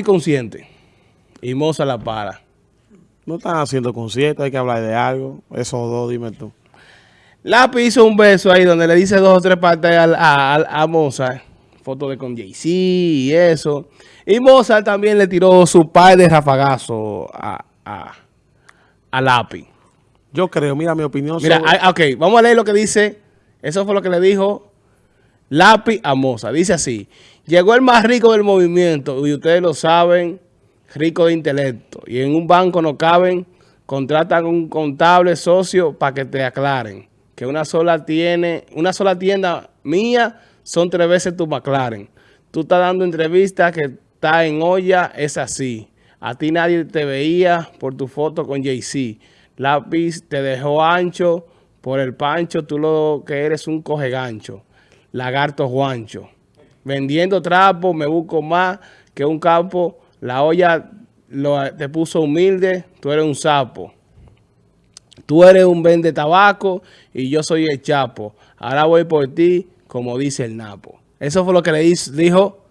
consciente y Moza la para. No están haciendo conciertos, hay que hablar de algo. Esos dos, dime tú. Lápiz hizo un beso ahí donde le dice dos o tres partes a, a, a Mozart. Foto de con Jay-Z y eso. Y Mozart también le tiró su par de rafagazo a, a, a Lápiz. Yo creo, mira mi opinión. Mira, sobre... ok, vamos a leer lo que dice. Eso fue lo que le dijo Lápiz a Mozart. Dice así. Llegó el más rico del movimiento y ustedes lo saben, rico de intelecto. Y en un banco no caben, contratan un contable socio para que te aclaren. Que una sola tiene, una sola tienda mía son tres veces tu McLaren. Tú estás dando entrevistas que está en olla, es así. A ti nadie te veía por tu foto con Jay-Z. Lápiz te dejó ancho por el pancho, tú lo que eres un coge gancho. Lagarto Juancho. Vendiendo trapo me busco más que un campo. La olla lo, te puso humilde, tú eres un sapo. Tú eres un vende tabaco y yo soy el chapo. Ahora voy por ti, como dice el Napo. Eso fue lo que le dijo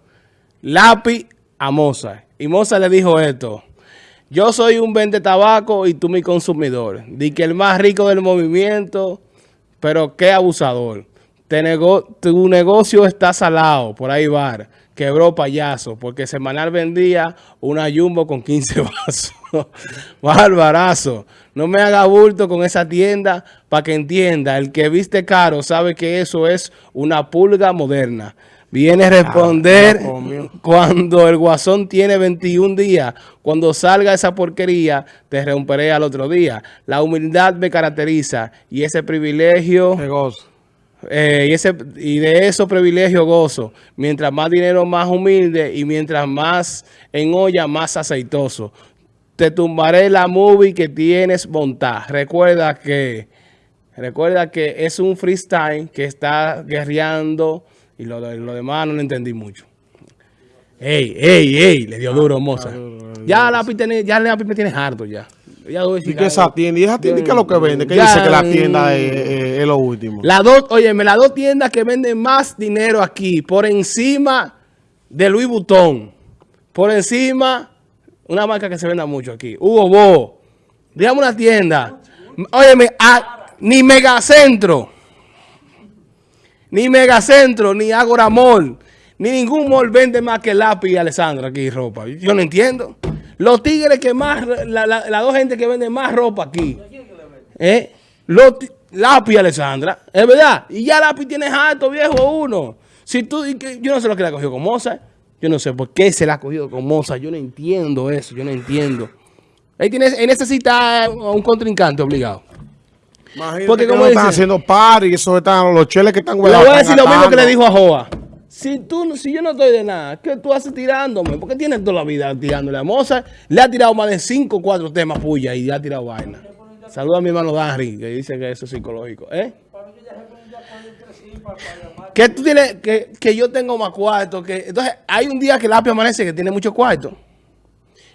Lápiz a Mozart. Y Mozart le dijo esto. Yo soy un vende tabaco y tú mi consumidor. Di que el más rico del movimiento, pero qué abusador. Nego tu negocio está salado, por ahí va. Quebró payaso, porque semanal vendía una jumbo con 15 vasos. Barbarazo. No me haga bulto con esa tienda para que entienda. El que viste caro sabe que eso es una pulga moderna. Viene a responder ah, cuando el guasón tiene 21 días. Cuando salga esa porquería, te romperé al otro día. La humildad me caracteriza y ese privilegio... Eh, y, ese, y de esos privilegios gozo. Mientras más dinero, más humilde. Y mientras más en olla, más aceitoso. Te tumbaré la movie que tienes montada. Recuerda que, recuerda que es un freestyle que está guerreando. Y lo, lo demás no lo entendí mucho. Ey, ey, ey, le dio duro, moza. Ya la ya la me tienes harto ya. ¿Y qué esa tienda? ¿Y esa tienda qué es lo que vende? ¿Qué dice que la tienda es, lo último? Las dos, óyeme, las dos tiendas que venden más dinero aquí, por encima de Louis Vuitton, por encima, una marca que se venda mucho aquí, Hugo Bo, digamos una tienda, óyeme, ni Megacentro, ni Megacentro, ni Agora Mall, ni ningún mall vende más que lápiz y Alessandra aquí ropa. Yo no entiendo. Los tigres que más, las la, dos gente que venden más ropa aquí. ¿Eh? Los, Lápiz, Alessandra. Es verdad. Y ya Lápiz tiene harto, viejo, uno. Si tú, yo no sé lo que le ha cogido con Moza. Yo no sé por qué se la ha cogido con Moza. Yo no entiendo eso. Yo no entiendo. Él, tiene, él necesita un contrincante obligado. Imagínate Porque como están haciendo par y eso están los cheles que están Le voy a decir lo mismo que le dijo a Joa. Si, tú, si yo no estoy de nada, ¿qué tú haces tirándome? Porque tienes toda la vida tirándole a Moza. Le ha tirado más de 5 o 4 temas puya y le ha tirado vaina. Saluda a mi hermano Darry, que dice que eso es psicológico. ¿Eh? Que tú tienes, que, que yo tengo más cuarto. Que, entonces, hay un día que el amanece que tiene mucho cuarto.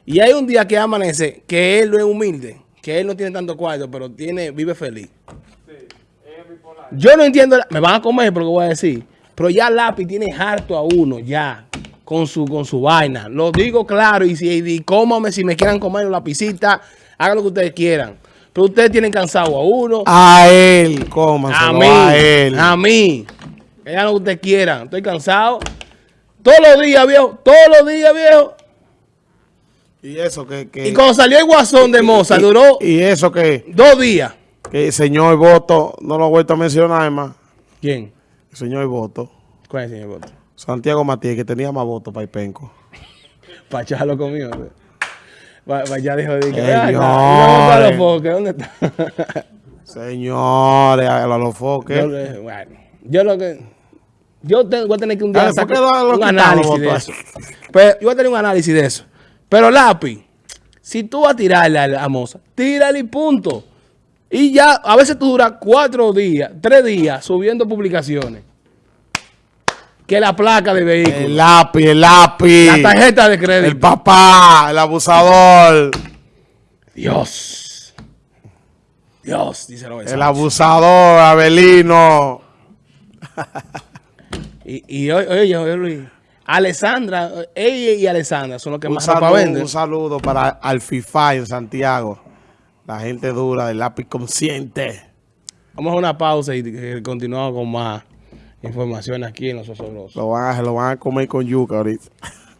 Y hay un día que amanece que él no es humilde. Que él no tiene tanto cuarto, pero tiene, vive feliz. Yo no entiendo, me van a comer porque voy a decir. Pero ya lápiz tiene harto a uno, ya, con su, con su vaina. Lo digo claro, y si y cómame, si me quieran comer la pisita, hagan lo que ustedes quieran. Pero ustedes tienen cansado a uno. A él, cómanselo, a mí, a él. A mí. Hagan lo que ustedes quieran. Estoy cansado. Todos los días, viejo. Todos los días, viejo. Y eso que... que y cuando salió el guasón de Moza, duró... Y eso que... Dos días. Que el señor Voto, no lo he vuelto a mencionar más. ¿Quién? El señor Voto. ¿Cuál es el señor Voto? Santiago Matías, que tenía más votos para el penco. para echarlo conmigo. Ya dijo, de que, Señores. los foques? ¿Dónde está? Señores, a los foques. Yo, bueno, yo lo que... Yo voy a tener que un día sacar un análisis de eso. Pero, yo voy a tener un análisis de eso. Pero lápiz, si tú vas a tirarle a la moza, tírale y punto. Y ya, a veces tú duras cuatro días, tres días subiendo publicaciones. Que la placa de vehículo. El lápiz, el lápiz. La tarjeta de crédito. El papá, el abusador. Dios. Dios, dice lo El abusador, Abelino. y, y oye, oye, Luis. Alessandra, ella y Alessandra son los que Un más saludo, venden. un saludo para Alfifa en Santiago. La gente dura del lápiz consciente. Vamos a una pausa y eh, continuamos con más información aquí en Los Osobrosos. Lo van, a, lo van a comer con yuca ahorita.